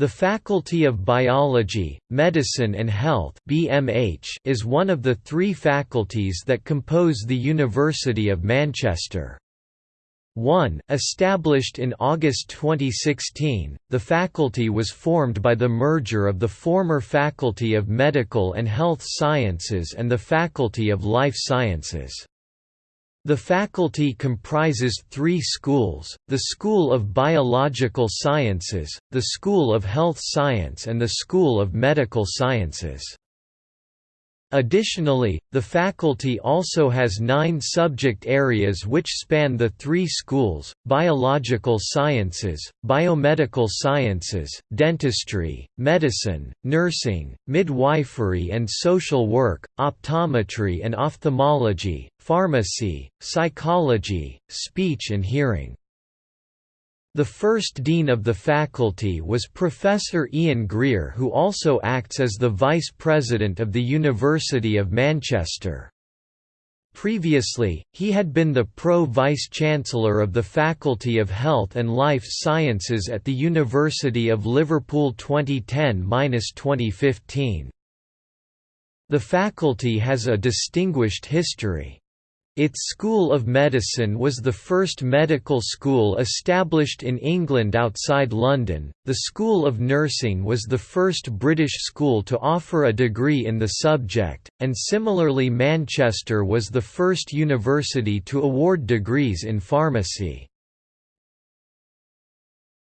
The Faculty of Biology, Medicine and Health (BMH) is one of the three faculties that compose the University of Manchester. 1. Established in August 2016, the faculty was formed by the merger of the former Faculty of Medical and Health Sciences and the Faculty of Life Sciences. The faculty comprises three schools, the School of Biological Sciences, the School of Health Science and the School of Medical Sciences. Additionally, the faculty also has nine subject areas which span the three schools, biological sciences, biomedical sciences, dentistry, medicine, nursing, midwifery and social work, optometry and ophthalmology, pharmacy, psychology, speech and hearing. The first dean of the faculty was Professor Ian Greer who also acts as the vice president of the University of Manchester. Previously, he had been the Pro-Vice-Chancellor of the Faculty of Health and Life Sciences at the University of Liverpool 2010–2015. The faculty has a distinguished history. Its School of Medicine was the first medical school established in England outside London, the School of Nursing was the first British school to offer a degree in the subject, and similarly Manchester was the first university to award degrees in pharmacy.